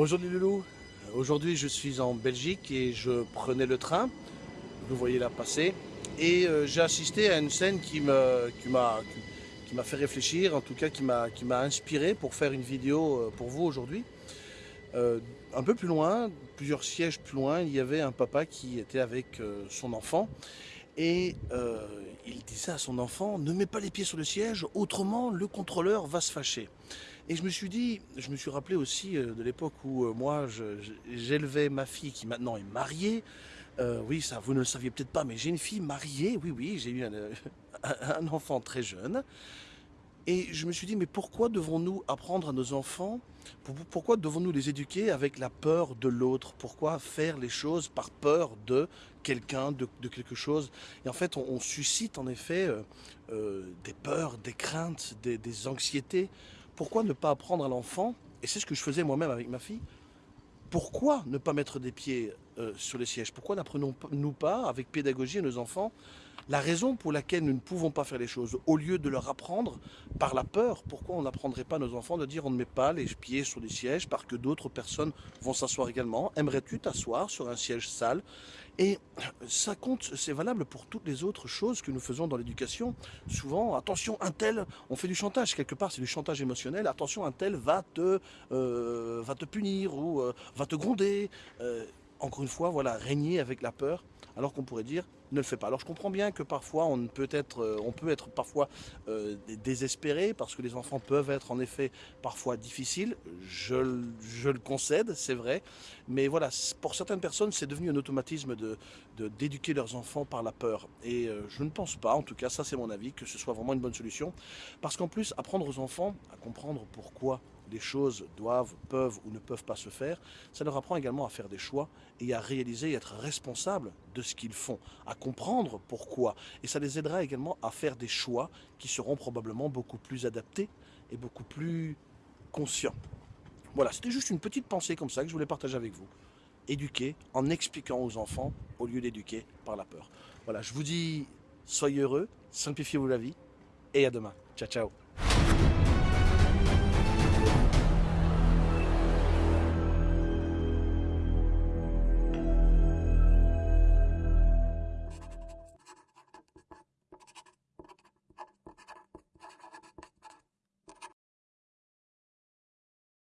Bonjour les loulous, aujourd'hui je suis en Belgique et je prenais le train, vous voyez là passer, et euh, j'ai assisté à une scène qui m'a fait réfléchir, en tout cas qui m'a inspiré pour faire une vidéo euh, pour vous aujourd'hui. Euh, un peu plus loin, plusieurs sièges plus loin, il y avait un papa qui était avec son enfant et il disait à son enfant, ne mets pas les pieds sur le siège, autrement le contrôleur va se fâcher. Et je me suis dit, je me suis rappelé aussi euh, de l'époque où euh, moi j'élevais ma fille qui maintenant est mariée. Euh, oui, ça vous ne le saviez peut-être pas, mais j'ai une fille mariée, oui, oui, j'ai eu un, enfant très jeune. Et je me suis dit, mais pourquoi devons-nous apprendre à nos enfants, pourquoi devons-nous les éduquer avec la peur de l'autre? Pourquoi faire les choses par peur de quelqu'un, de, quelque chose? Et en fait, on, suscite en effet des peurs, des craintes, des anxiétés. Pourquoi ne pas apprendre à l'enfant, et c'est ce que je faisais moi-même avec ma fille, pourquoi ne pas mettre des pieds euh, sur les sièges. Pourquoi n'apprenons-nous pas, avec pédagogie à nos enfants, la raison pour laquelle nous ne pouvons pas faire les choses, au lieu de leur apprendre par la peur, pourquoi on n'apprendrait pas à nos enfants de dire on ne met pas les pieds sur les sièges parce que d'autres personnes vont s'asseoir également? Aimerais-tu t'asseoir sur un siège sale? Et ça compte, c'est valable pour toutes les autres choses que nous faisons dans l'éducation. Souvent, attention, un tel, on fait du chantage. Quelque part, c'est du chantage émotionnel, attention, un tel va te, euh, va te punir ou euh, va te gronder. Encore une fois, voilà, régner avec la peur alors qu'on pourrait dire ne le fais pas. Alors je comprends bien que parfois on peut être, euh, peut être parfois euh, désespéré parce que les enfants peuvent être en effet parfois difficiles, je, le concède, c'est vrai, mais voilà, pour certaines personnes c'est devenu un automatisme d'éduquer leurs enfants par la peur. Et euh, je ne pense pas, en tout cas ça c'est mon avis, que ce soit vraiment une bonne solution. Parce qu'en plus apprendre aux enfants à comprendre pourquoi les choses doivent, peuvent ou ne peuvent pas se faire, ça leur apprend également à faire des choix et à réaliser et être responsable de ce qu'ils font, à comprendre pourquoi. Et ça les aidera également à faire des choix qui seront probablement beaucoup plus adaptés et beaucoup plus conscients. Voilà, c'était juste une petite pensée comme ça que je voulais partager avec vous. Éduquer en expliquant aux enfants au lieu d'éduquer par la peur. Voilà, je vous dis, soyez heureux, simplifiez-vous la vie et à demain. Ciao, ciao